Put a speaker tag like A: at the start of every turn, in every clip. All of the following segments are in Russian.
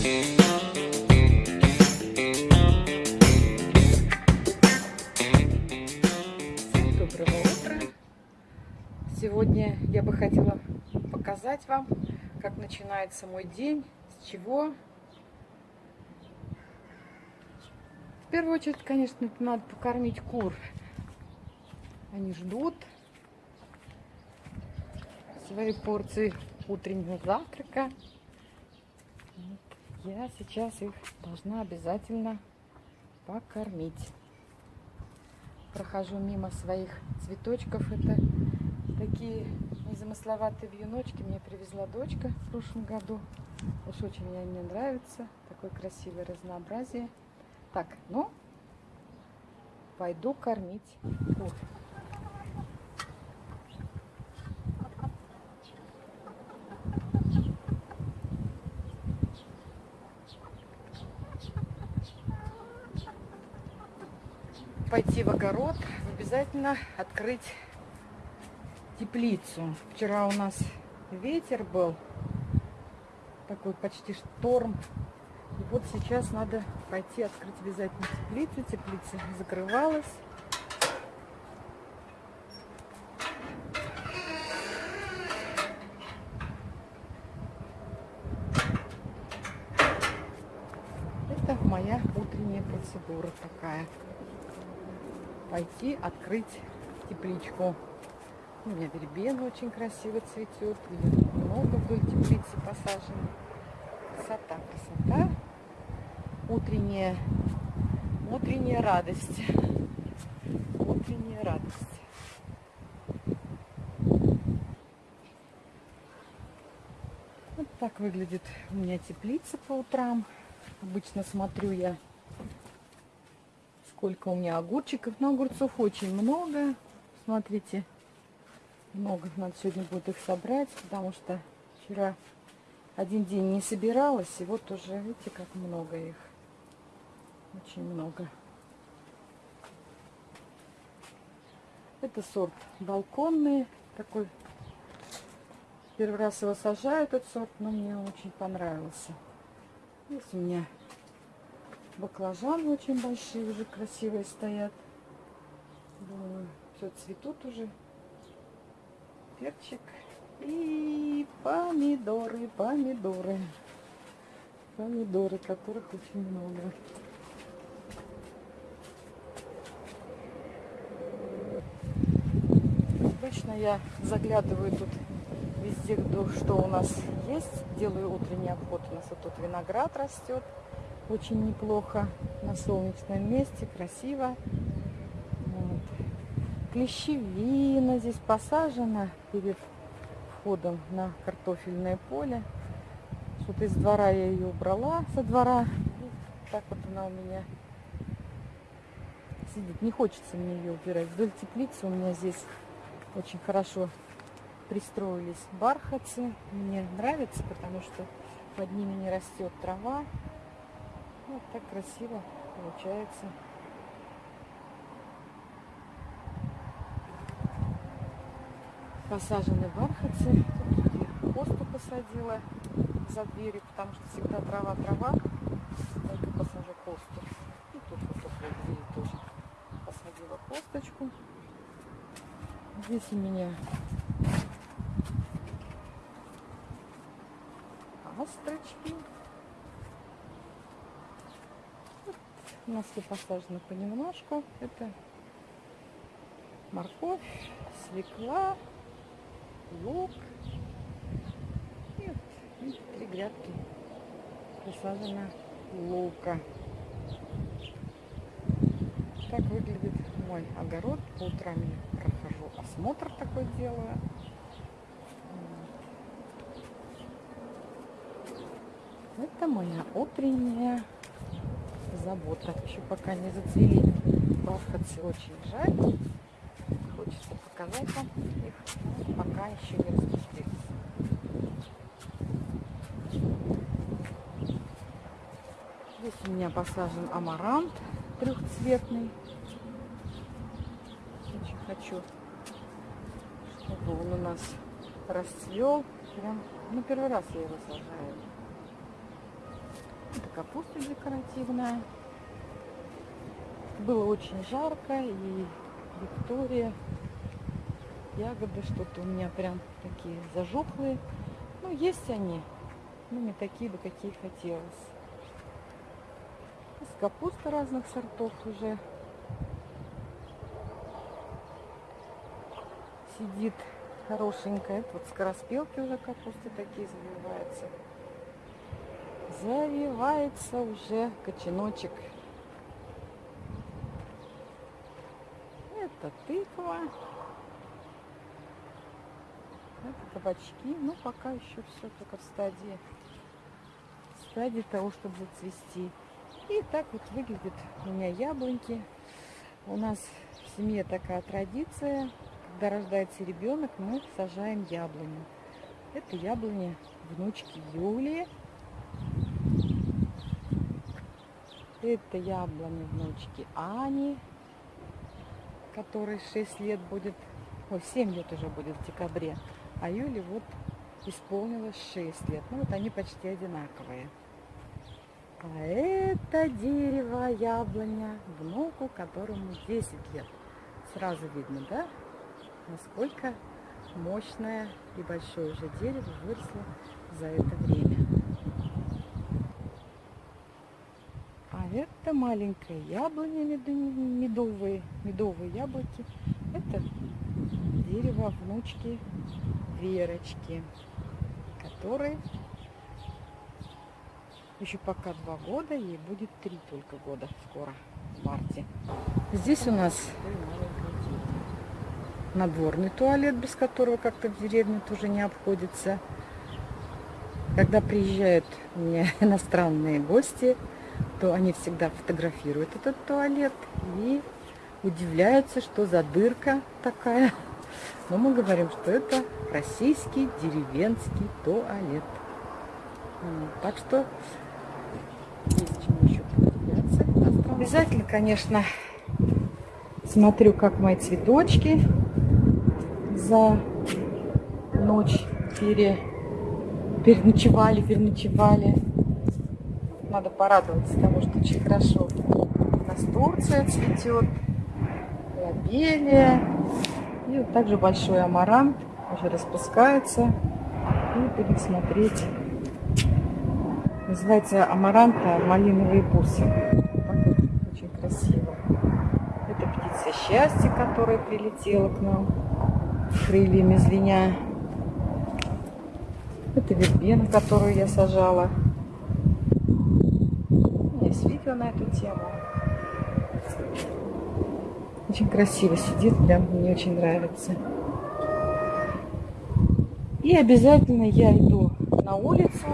A: Доброго утра! Сегодня я бы хотела показать вам, как начинается мой день, с чего. В первую очередь, конечно, надо покормить кур. Они ждут своей порции утреннего завтрака. Я сейчас их должна обязательно покормить. Прохожу мимо своих цветочков. Это такие незамысловатые вьюночки. Мне привезла дочка в прошлом году. Уж очень мне они нравятся. Такое красивое разнообразие. Так, ну, пойду кормить кур. Пойти в огород, обязательно открыть теплицу. Вчера у нас ветер был, такой почти шторм. И вот сейчас надо пойти открыть обязательно теплицу. Теплица закрывалась. Это моя утренняя процедура такая пойти открыть тепличку. У меня вербена очень красиво цветет. Много вдоль теплицы посажено. Красота, красота. Утренняя, утренняя радость. Утренняя радость. Вот так выглядит у меня теплица по утрам. Обычно смотрю я сколько у меня огурчиков. Но огурцов очень много. Смотрите, много. Надо сегодня будет их собрать, потому что вчера один день не собиралась. И вот уже, видите, как много их. Очень много. Это сорт балконный. Такой первый раз его сажаю, этот сорт, но мне очень понравился. Здесь у меня Баклажаны очень большие, уже красивые стоят. Все цветут уже. Перчик. И помидоры, помидоры. Помидоры, которых очень много. Обычно я заглядываю тут везде, что у нас есть. Делаю утренний обход. У нас вот тут виноград растет очень неплохо на солнечном месте, красиво. Вот. Клещевина здесь посажена перед входом на картофельное поле. Вот из двора я ее убрала со двора. Так вот она у меня сидит. Не хочется мне ее убирать. Вдоль теплицы у меня здесь очень хорошо пристроились бархатцы. Мне нравится, потому что под ними не растет трава. Вот так красиво получается. Посажены бархатцы. Тут я посадила за дверью, потому что всегда трава-трава. Только посажу хосту. И тут вот около двери тоже посадила хосточку. Здесь у меня астрочки. Нас все посажено понемножку. Это морковь, свекла, лук. И вот три грядки посажено лука. Так выглядит мой огород. По утрам я прохожу осмотр такой делаю. Это моя утренняя забота. Еще пока не зацвели бархатцы, очень жаль. Хочется показать вам их, пока еще не распустились. Здесь у меня посажен амарант трехцветный. Очень хочу, чтобы он у нас расцвел. Прям, ну, первый раз я его сажаю. Капуста декоративная. Было очень жарко, и Виктория, ягоды что-то у меня прям такие зажухлые. Ну, есть они, но не такие бы, какие хотелось. Из капусты разных сортов уже сидит хорошенькая. вот скороспелки уже капусты такие завиваются. Завивается уже кочаночек. Это тыква. Это кабачки. Ну, пока еще все только в стадии, стадии того, чтобы зацвести. И так вот выглядит у меня яблоньки. У нас в семье такая традиция. Когда рождается ребенок, мы сажаем яблоню. Это яблони внучки Юлии. Это яблони внучки Ани, которой 6 лет будет, ой, 7 лет уже будет в декабре. А Юле вот исполнилось 6 лет. Ну вот они почти одинаковые. А это дерево яблоня внуку, которому 10 лет. Сразу видно, да, насколько мощное и большое уже дерево выросло за это время. А это маленькое яблоня медовые, медовые яблоки. Это дерево внучки Верочки, которой еще пока два года, ей будет три только года скоро, в марте. Здесь у нас надворный туалет, без которого как-то в деревне тоже не обходится. Когда приезжают у иностранные гости, то они всегда фотографируют этот туалет и удивляются, что за дырка такая. Но мы говорим, что это российский деревенский туалет. Так что есть чему еще поудивляться. Обязательно, конечно, смотрю, как мои цветочки за ночь пере, переночевали, переночевали. Надо порадоваться тому, что очень хорошо. У нас Турция цветет, лобелия. И вот также большой амарант уже распускается. И будем смотреть. Называется амаранта малиновые бусы. Очень красиво. Это птица счастья, которая прилетела к нам крыльями звеня. Это вербена, которую я сажала. Видео на эту тему. Очень красиво сидит, прям мне очень нравится. И обязательно я иду на улицу,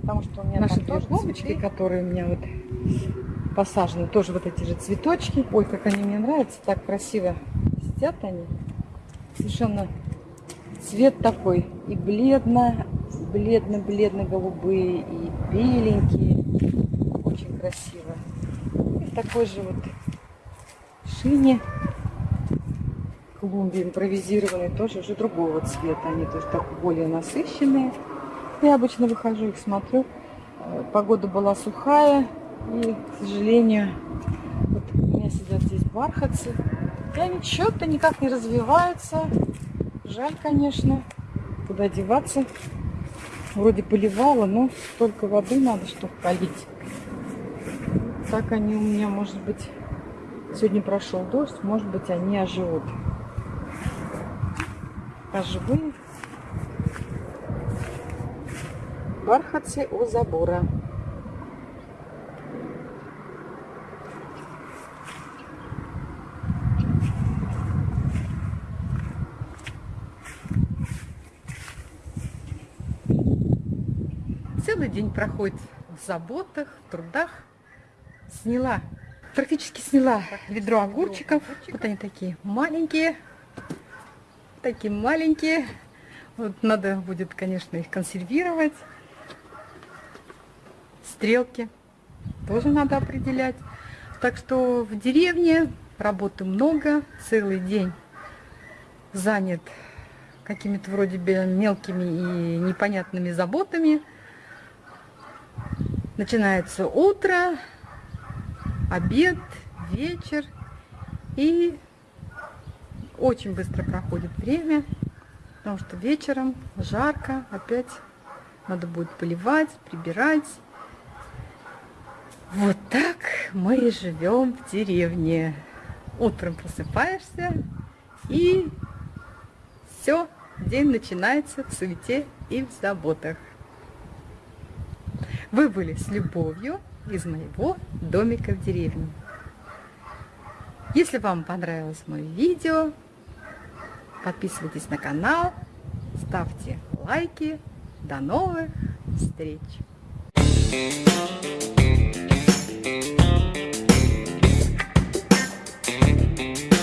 A: потому что у меня наши тоже клумбочки, которые у меня вот посажены, тоже вот эти же цветочки. Ой, как они мне нравятся, так красиво сидят они совершенно цвет такой и бледно, бледно-бледно-голубые, и беленькие. Красиво. И такой же вот шине клумбе импровизированной тоже уже другого цвета. Они тоже так более насыщенные. Я обычно выхожу их смотрю. Э, погода была сухая. И, к сожалению, вот у меня сидят здесь бархатцы. И они что-то никак не развиваются. Жаль, конечно. Куда деваться? Вроде поливала, но столько воды надо, чтобы полить. Так они у меня, может быть, сегодня прошел дождь, может быть, они оживут. Оживые бархатцы у забора. Целый день проходит в заботах, в трудах. Сняла, практически сняла ведро огурчиков. Вот они такие маленькие. Такие маленькие. Вот надо будет, конечно, их консервировать. Стрелки тоже надо определять. Так что в деревне работы много, целый день занят какими-то вроде бы мелкими и непонятными заботами. Начинается утро, обед, вечер. И очень быстро проходит время, потому что вечером жарко, опять надо будет поливать, прибирать. Вот так мы и живем в деревне. Утром просыпаешься и все, день начинается в суете и в заботах. Вы были с любовью из моего домика в деревне. Если вам понравилось мое видео, подписывайтесь на канал, ставьте лайки. До новых встреч! Thank you.